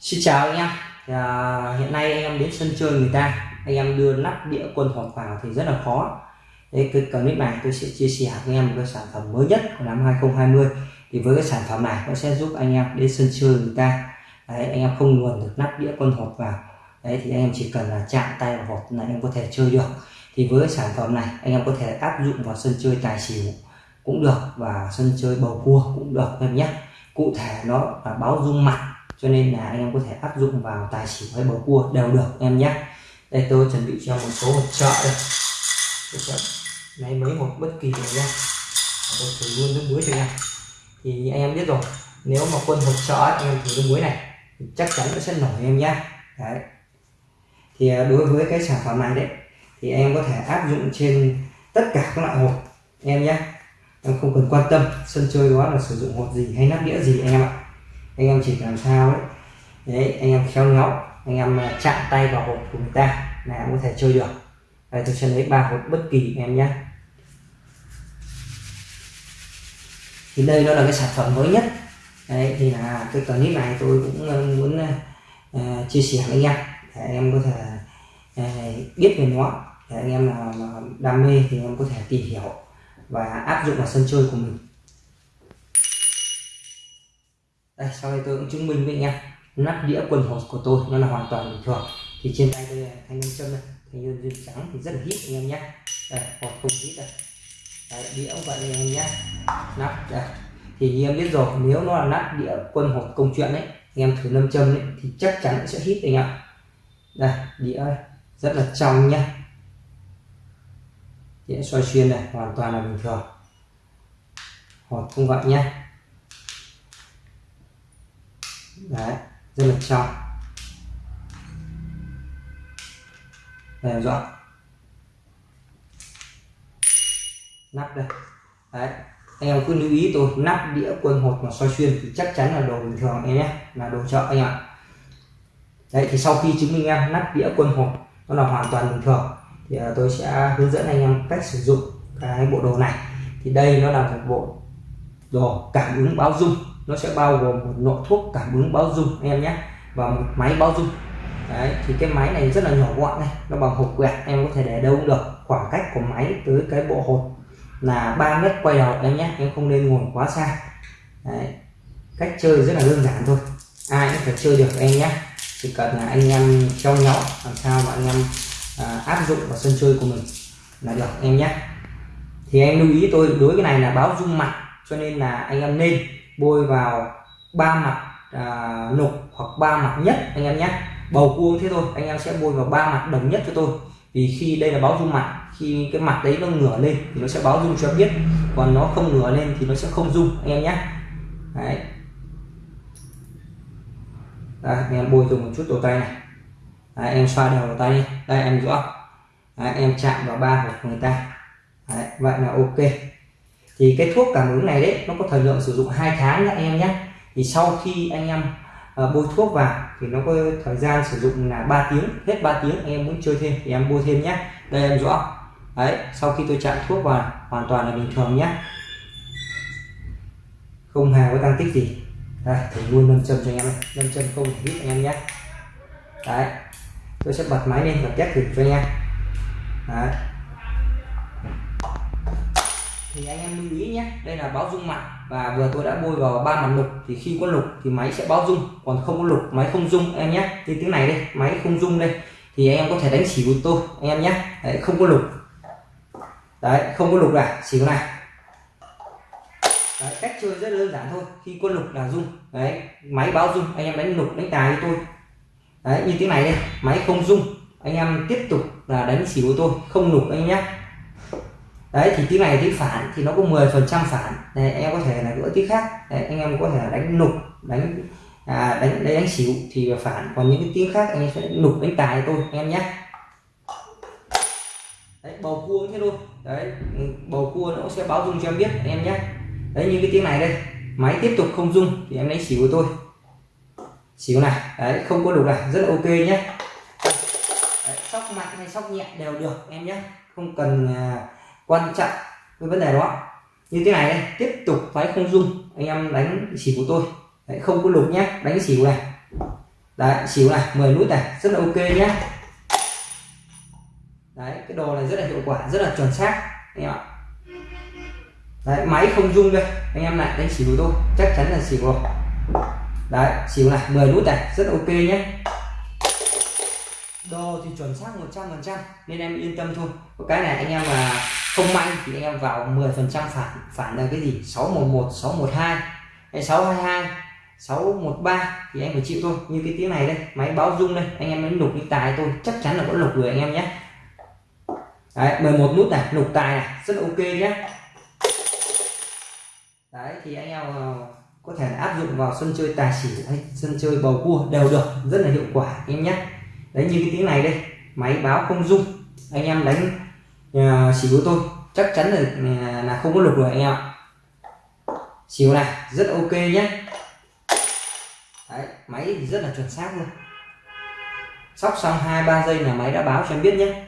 Xin chào anh em. À, hiện nay anh em đến sân chơi người ta anh em đưa nắp đĩa quân hộp vào thì rất là khó. Đấy, cái clip này tôi sẽ chia sẻ với anh em một cái sản phẩm mới nhất của năm 2020 thì với cái sản phẩm này nó sẽ giúp anh em đến sân chơi người ta. Đấy, anh em không luồn được nắp đĩa quân hộp vào. Đấy, thì anh em chỉ cần là chạm tay vào hộp là anh em có thể chơi được. Thì với cái sản phẩm này anh em có thể áp dụng vào sân chơi tài xỉu cũng được và sân chơi bầu cua cũng được em nhé. Cụ thể nó là báo dung mặt cho nên là anh em có thể áp dụng vào tài xỉu hay bầu cua đều được em nhé. Đây, tôi chuẩn bị cho một số hộp trợ đây. Lấy mấy hộp bất kỳ này nha. Tôi thử luôn nước muối cho em. Thì anh em biết rồi, nếu mà quân hộp trợ anh em thử nước muối này, thì chắc chắn nó sẽ nổi em nhé. Đấy. Thì à, đối với cái sản phẩm này đấy, thì em có thể áp dụng trên tất cả các loại hộp em nhé. Em không cần quan tâm, sân chơi đó là sử dụng hộp gì hay nắp đĩa gì, anh em ạ anh em chỉ làm sao đấy, đấy anh em khéo léo anh em à, chạm tay vào hộp của người ta là em có thể chơi được. Đây tôi sẽ lấy ba hộp bất kỳ em nhé. Thì đây nó là cái sản phẩm mới nhất. Đấy thì là cái clip này tôi cũng à, muốn uh, chia sẻ với anh em để anh em có thể uh, biết về nó. Để anh em nào đam mê thì em có thể tìm hiểu và áp dụng vào sân chơi của mình. Đây sau đây tôi cũng chứng minh với anh em. Nắp đĩa quần hột của tôi nó là hoàn toàn bình thường. Thì trên tay tôi thanh nông châm này thanh nhân duyên trắng thì rất là hít anh em nhé. Đây hột không hít đây. Đấy, đĩa cũng vậy anh em nhé. Nắp đây. Thì như em biết rồi nếu nó là nắp đĩa quân hột công chuyện đấy anh em thử nâm châm đấy thì chắc chắn sẽ hít anh em đây đĩa rất là trong nhé. Đĩa xoay xuyên này hoàn toàn là bình thường. Hột không vậy nhé. Đấy, rất là trong đây rõ nắp đây. Đấy anh em cứ lưu ý tôi, nắp đĩa quân hột mà soi xuyên thì chắc chắn là đồ bình thường em nhé, là đồ chợ anh ạ. Đấy, thì sau khi chứng minh em nắp đĩa quân hột, nó là hoàn toàn bình thường, thì à, tôi sẽ hướng dẫn anh em cách sử dụng cái bộ đồ này. Thì đây nó là một bộ đồ cảm ứng báo dung nó sẽ bao gồm một nội thuốc cảm ứng báo dung anh em nhé và một máy báo dung đấy thì cái máy này rất là nhỏ gọn này nó bằng hộp quẹt em có thể để đâu cũng được. Khoảng cách của máy tới cái bộ hột là 3 mét quay đầu em nhé em không nên ngồi quá xa. Đấy. cách chơi rất là đơn giản thôi ai cũng phải chơi được em nhé. Chỉ cần là anh em cho nhỏ làm sao mà anh em à, áp dụng vào sân chơi của mình là được em nhé. Thì em lưu ý tôi đối cái này là báo dung mặt cho nên là anh em nên bôi vào ba mặt à, lục hoặc ba mặt nhất anh em nhé. Bầu cua thế thôi anh em sẽ bôi vào ba mặt đồng nhất cho tôi. Vì khi đây là báo dung mặt khi cái mặt đấy nó ngửa lên thì nó sẽ báo dung cho biết. Còn nó không ngửa lên thì nó sẽ không dung anh em nhé. Đấy. Đây, anh em bôi dùng một chút đầu tay này. Đấy, em xoa đều đầu tay đi. Đây em rõ đấy, em chạm vào ba của người ta. Đấy, vậy là ok thì cái thuốc cảm ứng này đấy nó có thời lượng sử dụng hai tháng nha anh em nhé thì sau khi anh em uh, bôi thuốc vào thì nó có thời gian sử dụng là 3 tiếng hết 3 tiếng anh em muốn chơi thêm thì em bôi thêm nhé đây em rõ. Đấy sau khi tôi chạm thuốc vào hoàn toàn là bình thường nhé không hề có tăng tích gì. Đây thử luôn nâng châm cho anh em nâng châm không hít anh em nhé đấy tôi sẽ bật máy lên và test thử cho anh em đấy thì anh em lưu ý nhé. Đây là báo dung mặt và vừa tôi đã bôi vào ba mặt lục thì khi có lục thì máy sẽ báo dung còn không có lục máy không dung. Em nhé như tiếng này đây máy không dung đây. Thì anh em có thể đánh chỉ của tôi anh em nhé. Đấy, không có lục. Đấy không có lục này chỉ này. Đấy, cách chơi rất đơn giản thôi khi có lục là dung. Đấy máy báo dung anh em đánh lục đánh tài với tôi. Đấy như tiếng này đây máy không dung. Anh em tiếp tục là đánh xỉu của tôi không lục anh nhé đấy thì tiếng này tiếng phản thì nó có 10 phần trăm phản. Này anh em có thể là gỡ tiếng khác. Đấy, anh em có thể là đánh nục đánh à, đánh đánh, đánh xỉu thì phản. Còn những cái tiếng khác anh em sẽ nục đánh tài tôi anh em nhé. Đấy, bầu cua thế thôi. Đấy ừ, bầu cua nó sẽ báo dung cho em biết anh em nhé. Đấy như cái tiếng này đây. Máy tiếp tục không dung thì em đánh xỉu của tôi. Xỉu này đấy không có đủ này rất là ok nhé. Đấy, sóc mạnh hay sóc nhẹ đều được em nhé. Không cần uh, quan trọng với vấn đề đó. Như thế này đây tiếp tục máy không dung anh em đánh xỉu của tôi. Đấy, không có lục nhé đánh xỉu này. Đấy xỉu này 10 nút này rất là ok nhé. Đấy cái đồ này rất là hiệu quả rất là chuẩn xác anh em ạ. Đấy máy không dung đây anh em lại đánh xỉu tôi chắc chắn là xỉu rồi đấy xỉu này 10 nút này rất là ok nhé. Đồ thì chuẩn xác 100% nên em yên tâm thôi. Cái này anh em mà không may thì anh em vào 10% phản phản là cái gì? 611 612 hay 622 613 thì em phải chịu thôi. Như cái tiếng này đây, máy báo rung đây, anh em đánh lục đi tài tôi chắc chắn là có lục rồi anh em nhé. Đấy 11 nút này lục tài này, rất là ok nhé. Đấy, thì anh em ờ, có thể áp dụng vào sân chơi tài xỉu hay sân chơi bầu cua đều được, rất là hiệu quả, anh em nhé. Đấy, như cái tiếng này đây, máy báo không rung, anh em đánh uh, xỉu tôi chắc chắn là là không có lục rồi anh em ạ xỉu này rất ok nhé đấy máy thì rất là chuẩn xác luôn. Sóc xong hai ba giây là máy đã báo cho em biết nhé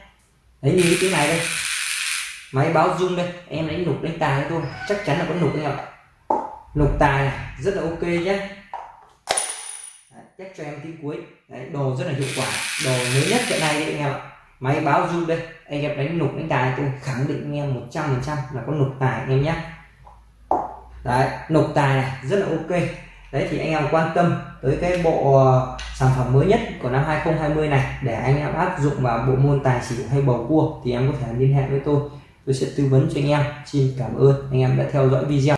đấy như cái này đây. Máy báo rung đây em đánh lục đánh tài thôi chắc chắn là có lục anh em ạ. Lục tài này rất là ok nhé đấy, chắc cho em tí cuối. Đấy đồ rất là hiệu quả. Đồ mới nhất hiện nay đấy anh em ạ máy báo rung đây. Anh em đánh nục đánh tài tôi khẳng định anh em 100 phần trăm là có nục tài anh em nhé. Đấy, nục tài này, rất là ok. Đấy, thì anh em quan tâm tới cái bộ ờ, sản phẩm mới nhất của năm 2020 này để anh em áp dụng vào bộ môn tài xỉu hay bầu cua thì em có thể liên hệ với tôi. Tôi sẽ tư vấn cho anh em. Xin cảm ơn. Anh em đã theo dõi video.